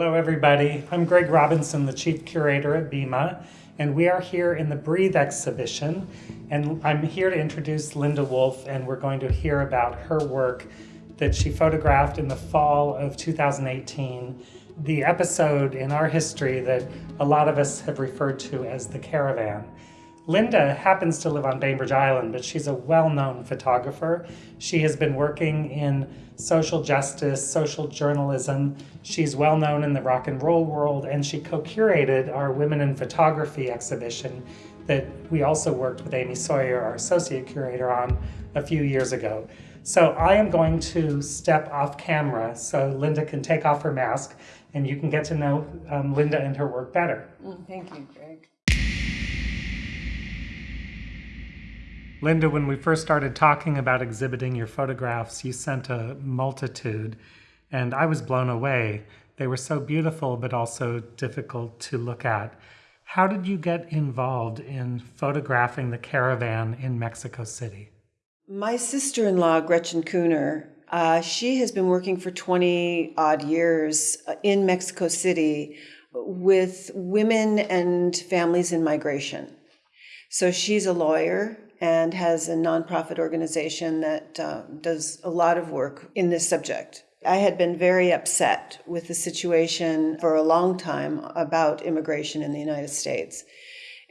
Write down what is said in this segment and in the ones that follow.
Hello, everybody. I'm Greg Robinson, the Chief Curator at BIMA, and we are here in the Breathe exhibition. And I'm here to introduce Linda Wolf, and we're going to hear about her work that she photographed in the fall of 2018, the episode in our history that a lot of us have referred to as the caravan. Linda happens to live on Bainbridge Island, but she's a well-known photographer. She has been working in social justice, social journalism. She's well known in the rock and roll world, and she co-curated our Women in Photography exhibition that we also worked with Amy Sawyer, our associate curator, on a few years ago. So I am going to step off camera so Linda can take off her mask and you can get to know um, Linda and her work better. Mm, thank you, Greg. Linda, when we first started talking about exhibiting your photographs, you sent a multitude, and I was blown away. They were so beautiful, but also difficult to look at. How did you get involved in photographing the caravan in Mexico City? My sister in law, Gretchen Kuhner, uh, she has been working for 20 odd years uh, in Mexico City with women and families in migration. So she's a lawyer and has a nonprofit organization that uh, does a lot of work in this subject. I had been very upset with the situation for a long time about immigration in the United States.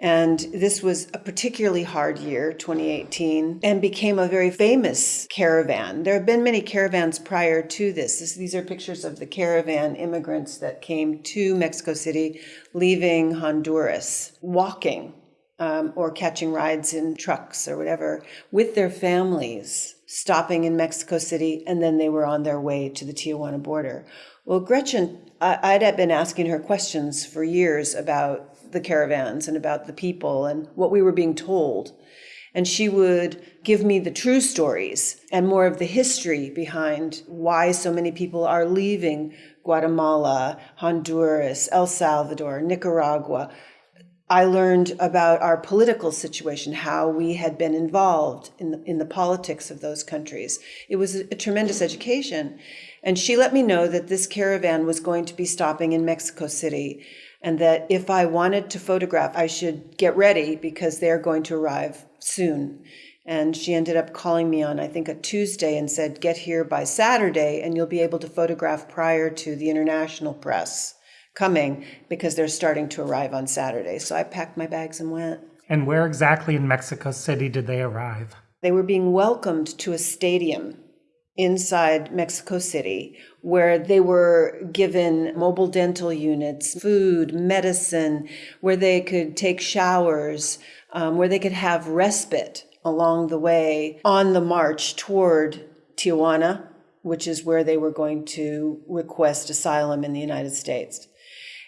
And this was a particularly hard year, 2018, and became a very famous caravan. There have been many caravans prior to this. this. These are pictures of the caravan immigrants that came to Mexico City, leaving Honduras, walking um, or catching rides in trucks or whatever with their families, stopping in Mexico City, and then they were on their way to the Tijuana border. Well, Gretchen, I, would been asking her questions for years about the caravans and about the people and what we were being told. And she would give me the true stories and more of the history behind why so many people are leaving Guatemala, Honduras, El Salvador, Nicaragua, I learned about our political situation, how we had been involved in the, in the politics of those countries. It was a, a tremendous education. And she let me know that this caravan was going to be stopping in Mexico City and that if I wanted to photograph, I should get ready because they're going to arrive soon. And she ended up calling me on, I think, a Tuesday and said, get here by Saturday and you'll be able to photograph prior to the international press coming because they're starting to arrive on Saturday. So I packed my bags and went. And where exactly in Mexico City did they arrive? They were being welcomed to a stadium inside Mexico City where they were given mobile dental units, food, medicine, where they could take showers, um, where they could have respite along the way on the march toward Tijuana, which is where they were going to request asylum in the United States.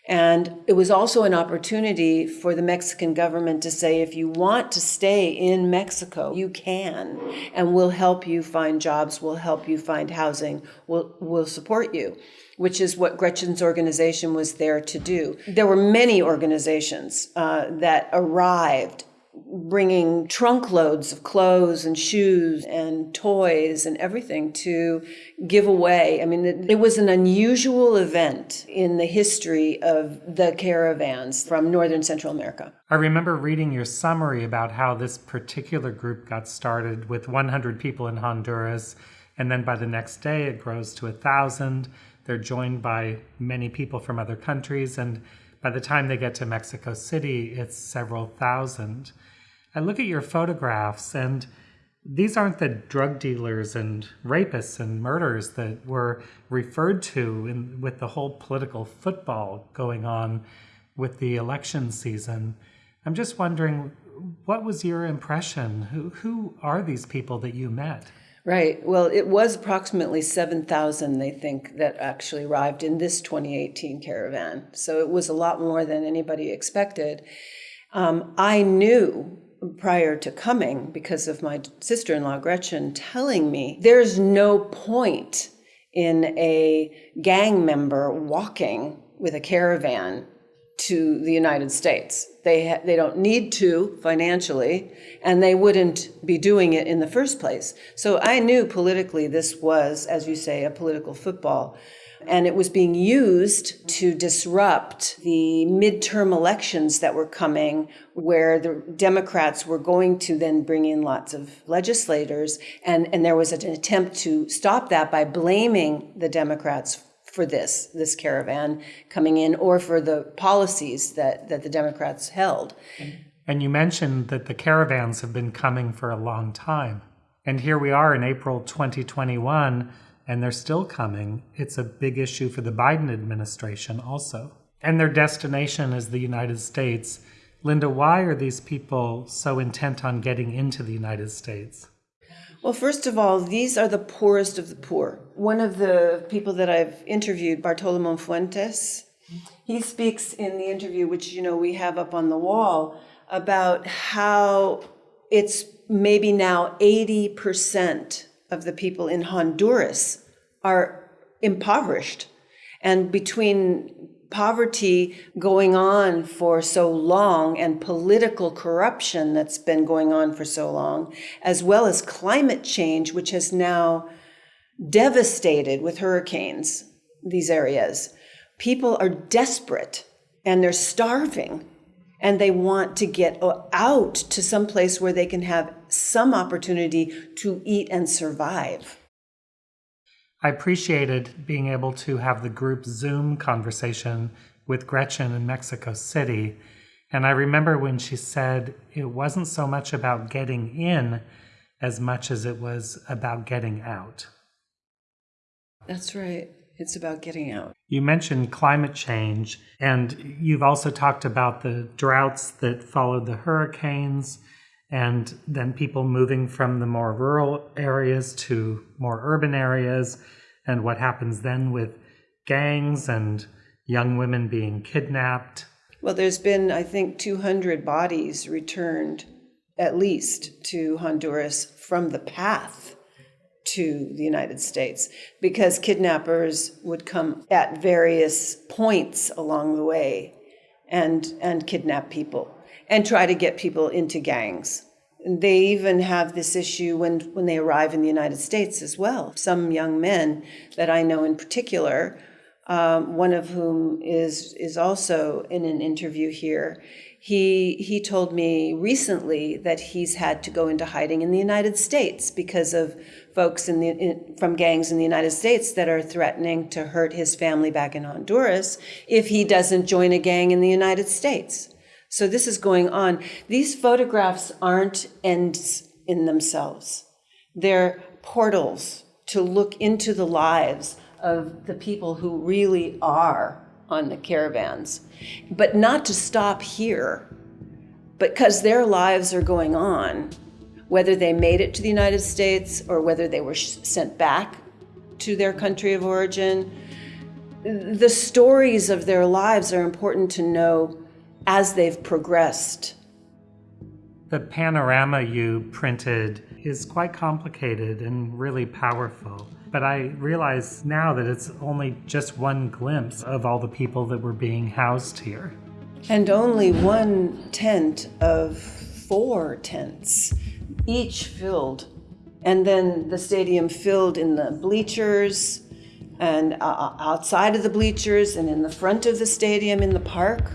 And it was also an opportunity for the Mexican government to say, if you want to stay in Mexico, you can, and we'll help you find jobs, we'll help you find housing, we'll, we'll support you, which is what Gretchen's organization was there to do. There were many organizations uh, that arrived bringing trunk loads of clothes and shoes and toys and everything to give away. I mean, it, was an unusual event in the history of the caravans from Northern Central America. I remember reading your summary about how this particular group got started with 100 people in Honduras, and then by the next day it grows to a thousand. They're joined by many people from other countries, and by the time they get to Mexico City, it's several thousand. I look at your photographs, and these aren't the drug dealers and rapists and murderers that were referred to in, with the whole political football going on with the election season. I'm just wondering, what was your impression? Who, who are these people that you met? Right. Well, it was approximately 7,000, they think, that actually arrived in this 2018 caravan. So it was a lot more than anybody expected. Um, I knew prior to coming because of my sister-in-law Gretchen telling me there's no point in a gang member walking with a caravan to the United States. They, they don't need to financially, and they wouldn't be doing it in the first place. So I knew politically this was, as you say, a political football. And it was being used to disrupt the midterm elections that were coming, where the Democrats were going to then bring in lots of legislators. And, and there was an attempt to stop that by blaming the Democrats for this, this caravan coming in, or for the policies that, that the Democrats held. And you mentioned that the caravans have been coming for a long time. And here we are in April 2021 and they're still coming. It's a big issue for the Biden administration also. And their destination is the United States. Linda, why are these people so intent on getting into the United States? Well, first of all, these are the poorest of the poor. One of the people that I've interviewed, Bartolomé Fuentes, he speaks in the interview, which you know we have up on the wall, about how it's maybe now 80% of the people in Honduras are impoverished. And between poverty going on for so long and political corruption that's been going on for so long, as well as climate change, which has now devastated with hurricanes these areas, people are desperate and they're starving and they want to get out to some place where they can have some opportunity to eat and survive. I appreciated being able to have the group Zoom conversation with Gretchen in Mexico City. And I remember when she said it wasn't so much about getting in as much as it was about getting out. That's right. It's about getting out. You mentioned climate change, and you've also talked about the droughts that followed the hurricanes, and then people moving from the more rural areas to more urban areas, and what happens then with gangs and young women being kidnapped. Well, there's been, I think, 200 bodies returned at least to Honduras from the path to the United States because kidnappers would come at various points along the way and, and kidnap people and try to get people into gangs. They even have this issue when, when they arrive in the United States as well. Some young men that I know in particular, um, one of whom is, is also in an interview here, he, he told me recently that he's had to go into hiding in the United States because of folks in the, in, from gangs in the United States that are threatening to hurt his family back in Honduras if he doesn't join a gang in the United States. So this is going on. These photographs aren't ends in themselves. They're portals to look into the lives of the people who really are on the caravans, but not to stop here, because their lives are going on, whether they made it to the United States or whether they were sent back to their country of origin. The stories of their lives are important to know as they've progressed. The panorama you printed is quite complicated and really powerful. But I realize now that it's only just one glimpse of all the people that were being housed here. And only one tent of four tents, each filled. And then the stadium filled in the bleachers and uh, outside of the bleachers and in the front of the stadium in the park.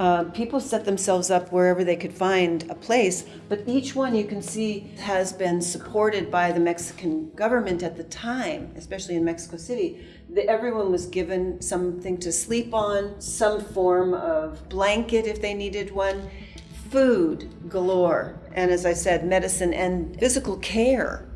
Uh, people set themselves up wherever they could find a place, but each one you can see has been supported by the Mexican government at the time, especially in Mexico City. The, everyone was given something to sleep on, some form of blanket if they needed one, food galore, and as I said, medicine and physical care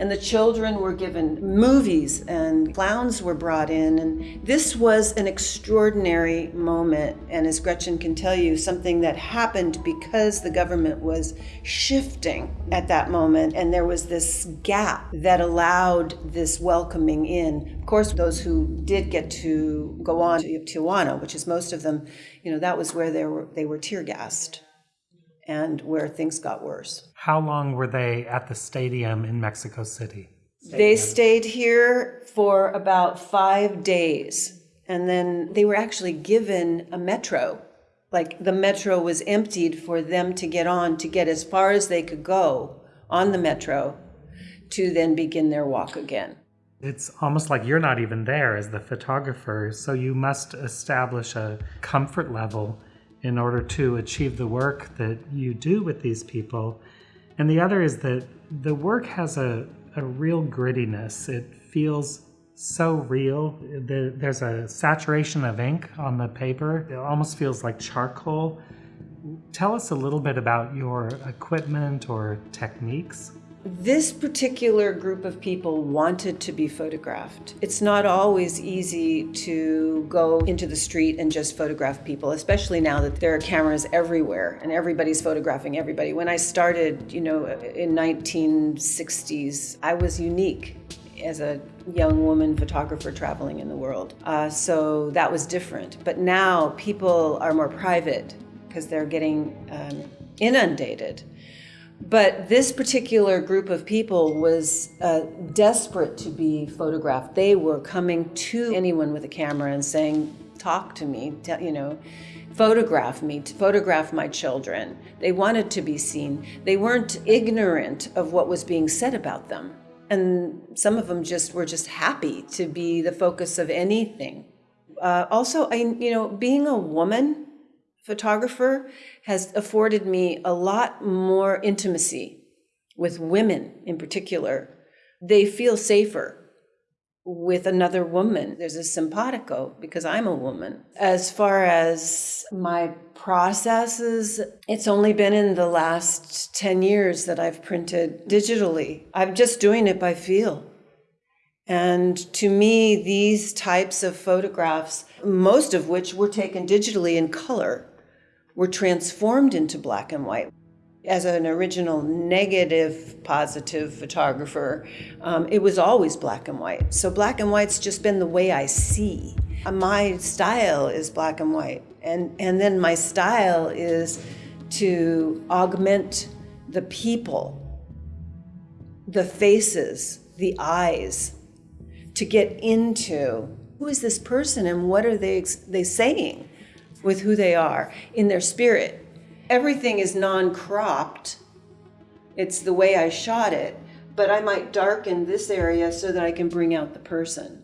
and the children were given movies and clowns were brought in. And this was an extraordinary moment. And as gretchen can tell you something that happened because the government was shifting at that moment. And there was this gap that allowed this welcoming in. Of course those who did get to go on to tijuana which is most of them you know that was where they were they were tear gassed and where things got worse. How long were they at the stadium in Mexico City? Stadium. They stayed here for about five days. And then they were actually given a metro Like the metro was emptied for them to get on to get as far as they could go on the metro to then begin their walk again. It's almost like you're not even there as the photographer, so you must establish a comfort level in order to achieve the work that you do with these people. And the other is that the work has a, a real grittiness. It feels so real. The, there's a saturation of ink on the paper. It almost feels like charcoal. Tell us a little bit about your equipment or techniques. This particular group of people wanted to be photographed. It's not always easy to go into the street and just photograph people, especially now that there are cameras everywhere and everybody's photographing everybody. When I started, you know, in 1960s, I was unique as a young woman photographer traveling in the world. Uh, so that was different. But now people are more private because they're getting um, inundated but this particular group of people was uh, desperate to be photographed. They were coming to anyone with a camera and saying, talk to me, you know, photograph me, photograph my children. They wanted to be seen. They weren't ignorant of what was being said about them. And some of them just were just happy to be the focus of anything. Uh, also, I, you know, being a woman, photographer has afforded me a lot more intimacy with women in particular. They feel safer with another woman. There's a simpatico because I'm a woman. As far as my processes, it's only been in the last 10 years that I've printed digitally. I'm just doing it by feel. And to me, these types of photographs, most of which were taken digitally in color, were transformed into black and white. As an original negative positive photographer, um, it was always black and white. So black and white's just been the way I see. My style is black and white. And, and then my style is to augment the people, the faces, the eyes, to get into who is this person and what are they, they saying? With who they are in their spirit. Everything is non cropped, it's the way I shot it, but I might darken this area so that I can bring out the person.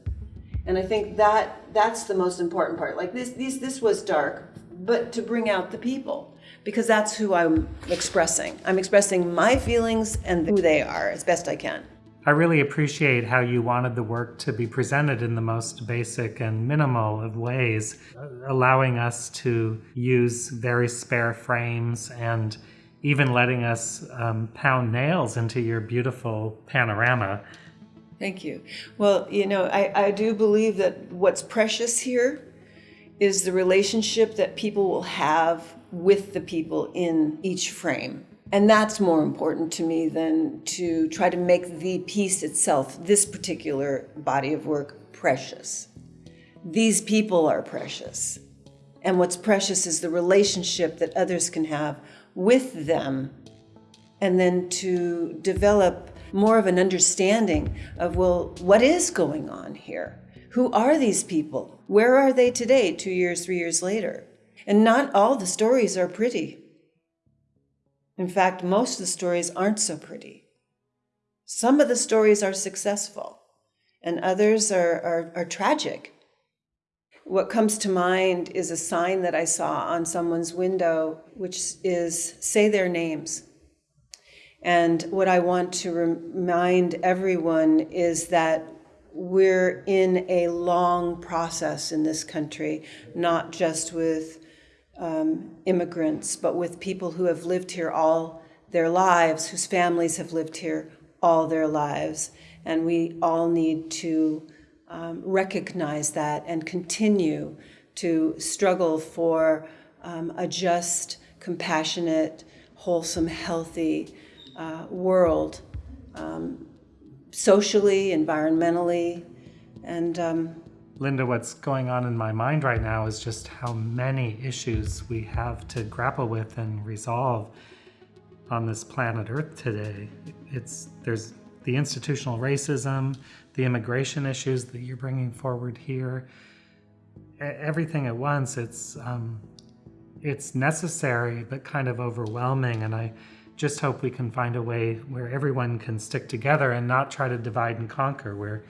And I think that that's the most important part. Like this, this, this was dark, but to bring out the people because that's who I'm expressing. I'm expressing my feelings and who they are as best I can. I really appreciate how you wanted the work to be presented in the most basic and minimal of ways, allowing us to use very spare frames and even letting us um, pound nails into your beautiful panorama. Thank you. Well, you know, I, I do believe that what's precious here is the relationship that people will have with the people in each frame. And that's more important to me than to try to make the piece itself, this particular body of work, precious. These people are precious. And what's precious is the relationship that others can have with them. And then to develop more of an understanding of, well, what is going on here? Who are these people? Where are they today, two years, three years later? And not all the stories are pretty. In fact, most of the stories aren't so pretty. Some of the stories are successful, and others are, are, are tragic. What comes to mind is a sign that I saw on someone's window, which is say their names. And what I want to remind everyone is that we're in a long process in this country, not just with um, immigrants, but with people who have lived here all their lives, whose families have lived here all their lives. And we all need to um, recognize that and continue to struggle for um, a just, compassionate, wholesome, healthy uh, world, um, socially, environmentally, and um, Linda, what's going on in my mind right now is just how many issues we have to grapple with and resolve on this planet Earth today. It's there's the institutional racism, the immigration issues that you're bringing forward here, everything at once. It's um, it's necessary but kind of overwhelming. And I just hope we can find a way where everyone can stick together and not try to divide and conquer. Where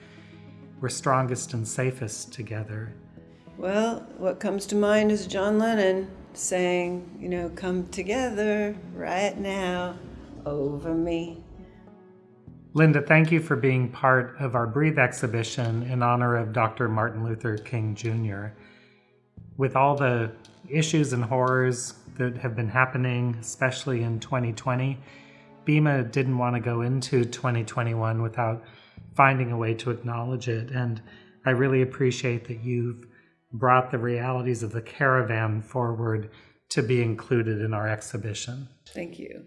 we're strongest and safest together. Well, what comes to mind is John Lennon saying, you know, come together right now over me. Linda, thank you for being part of our Breathe exhibition in honor of Dr. Martin Luther King Jr. With all the issues and horrors that have been happening, especially in 2020, BIMA didn't want to go into 2021 without finding a way to acknowledge it. And I really appreciate that you've brought the realities of the caravan forward to be included in our exhibition. Thank you.